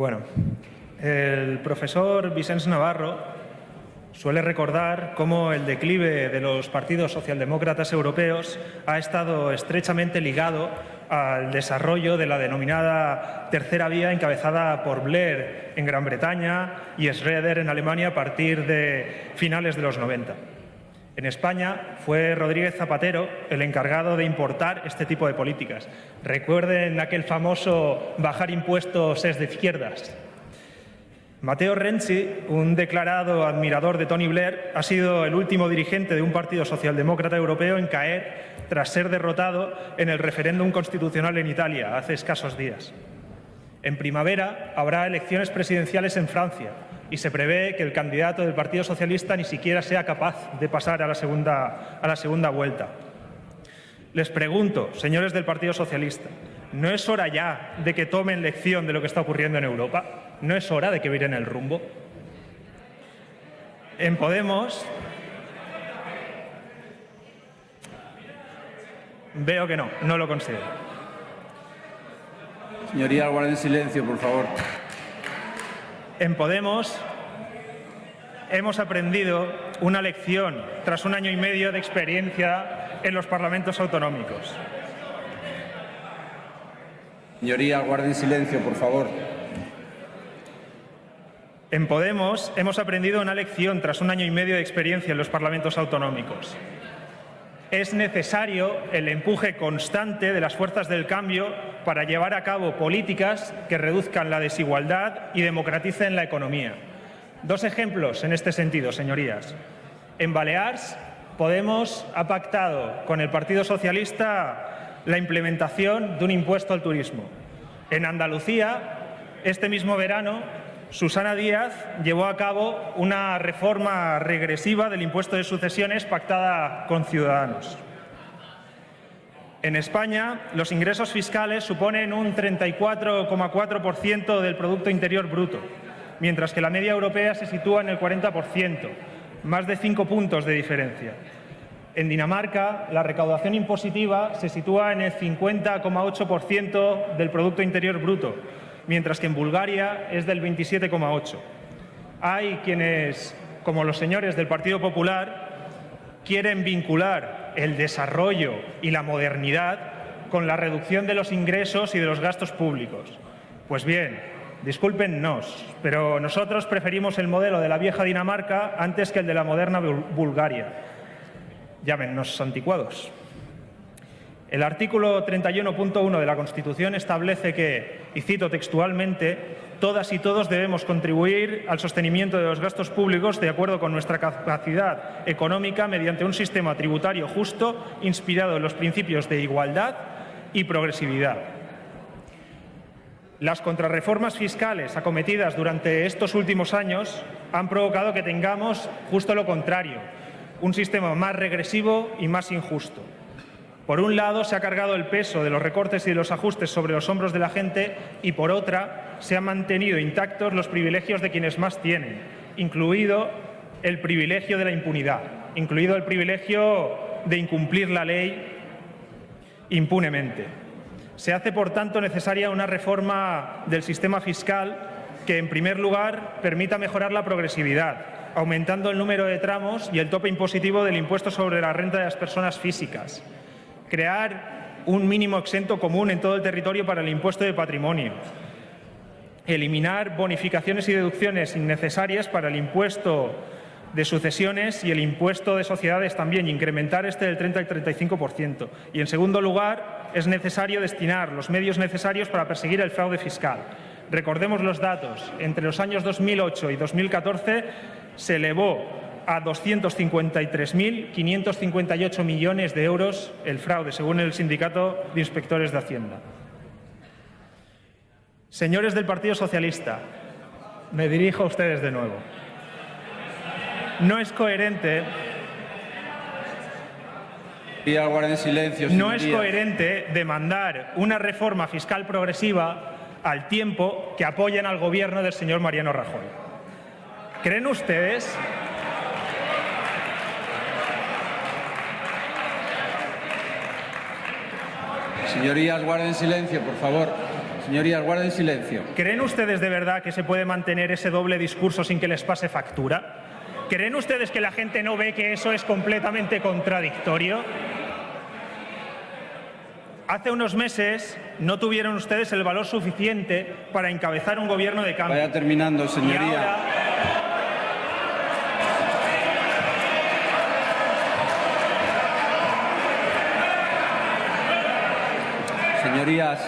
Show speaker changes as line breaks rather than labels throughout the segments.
Bueno, el profesor Vicens Navarro suele recordar cómo el declive de los partidos socialdemócratas europeos ha estado estrechamente ligado al desarrollo de la denominada tercera vía encabezada por Blair en Gran Bretaña y Schroeder en Alemania a partir de finales de los 90. En España fue Rodríguez Zapatero el encargado de importar este tipo de políticas. Recuerden aquel famoso bajar impuestos es de izquierdas. Matteo Renzi, un declarado admirador de Tony Blair, ha sido el último dirigente de un partido socialdemócrata europeo en caer tras ser derrotado en el referéndum constitucional en Italia hace escasos días. En primavera habrá elecciones presidenciales en Francia y se prevé que el candidato del Partido Socialista ni siquiera sea capaz de pasar a la segunda, a la segunda vuelta. Les pregunto, señores del Partido Socialista, ¿no es hora ya de que tomen lección de lo que está ocurriendo en Europa? ¿No es hora de que viren el rumbo? En Podemos veo que no, no lo considero.
Señoría, guarden silencio, por favor.
En Podemos hemos aprendido una lección tras un año y medio de experiencia en los parlamentos autonómicos.
Señoría, guarden silencio, por favor.
En Podemos hemos aprendido una lección tras un año y medio de experiencia en los parlamentos autonómicos es necesario el empuje constante de las fuerzas del cambio para llevar a cabo políticas que reduzcan la desigualdad y democraticen la economía. Dos ejemplos en este sentido, señorías. En Baleares, Podemos ha pactado con el Partido Socialista la implementación de un impuesto al turismo. En Andalucía, este mismo verano, Susana Díaz llevó a cabo una reforma regresiva del impuesto de sucesiones pactada con Ciudadanos. En España, los ingresos fiscales suponen un 34,4% del Producto Interior Bruto, mientras que la media europea se sitúa en el 40%, más de cinco puntos de diferencia. En Dinamarca, la recaudación impositiva se sitúa en el 50,8% del Producto Interior Bruto, mientras que en Bulgaria es del 27,8. Hay quienes, como los señores del Partido Popular, quieren vincular el desarrollo y la modernidad con la reducción de los ingresos y de los gastos públicos. Pues bien, discúlpennos, pero nosotros preferimos el modelo de la vieja Dinamarca antes que el de la moderna Bulgaria. Llámennos anticuados. El artículo 31.1 de la Constitución establece que, y cito textualmente, todas y todos debemos contribuir al sostenimiento de los gastos públicos de acuerdo con nuestra capacidad económica mediante un sistema tributario justo inspirado en los principios de igualdad y progresividad. Las contrarreformas fiscales acometidas durante estos últimos años han provocado que tengamos justo lo contrario, un sistema más regresivo y más injusto. Por un lado, se ha cargado el peso de los recortes y de los ajustes sobre los hombros de la gente y, por otra, se han mantenido intactos los privilegios de quienes más tienen, incluido el privilegio de la impunidad, incluido el privilegio de incumplir la ley impunemente. Se hace, por tanto, necesaria una reforma del sistema fiscal que, en primer lugar, permita mejorar la progresividad, aumentando el número de tramos y el tope impositivo del impuesto sobre la renta de las personas físicas crear un mínimo exento común en todo el territorio para el impuesto de patrimonio, eliminar bonificaciones y deducciones innecesarias para el impuesto de sucesiones y el impuesto de sociedades también, incrementar este del 30 al 35%. Y, en segundo lugar, es necesario destinar los medios necesarios para perseguir el fraude fiscal. Recordemos los datos. Entre los años 2008 y 2014 se elevó a 253.558 millones de euros el fraude, según el Sindicato de Inspectores de Hacienda. Señores del Partido Socialista, me dirijo a ustedes de nuevo. No es coherente no es coherente demandar una reforma fiscal progresiva al tiempo que apoyan al gobierno del señor Mariano Rajoy. ¿Creen ustedes
Señorías, guarden silencio, por favor. Señorías, guarden silencio.
¿Creen ustedes de verdad que se puede mantener ese doble discurso sin que les pase factura? ¿Creen ustedes que la gente no ve que eso es completamente contradictorio? Hace unos meses no tuvieron ustedes el valor suficiente para encabezar un gobierno de cambio.
Vaya terminando, señoría. Señorías,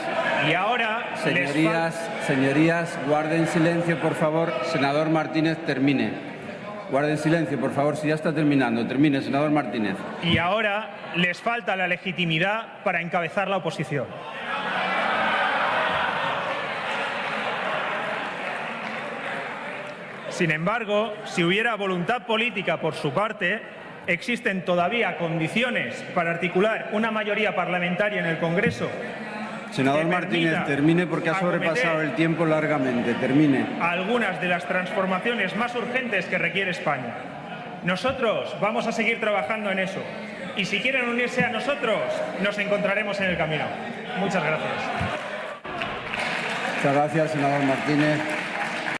y ahora
señorías, señorías, guarden silencio, por favor. Senador Martínez, termine. Guarden silencio, por favor, si ya está terminando. Termine, senador Martínez.
y ahora les falta la legitimidad para encabezar la oposición. Sin embargo, si hubiera voluntad política por su parte, existen todavía condiciones para articular una mayoría parlamentaria en el Congreso
Senador Martínez, termine porque ha sobrepasado el tiempo largamente. Termine.
algunas de las transformaciones más urgentes que requiere España. Nosotros vamos a seguir trabajando en eso. Y si quieren unirse a nosotros, nos encontraremos en el camino. Muchas gracias.
Muchas gracias, senador Martínez.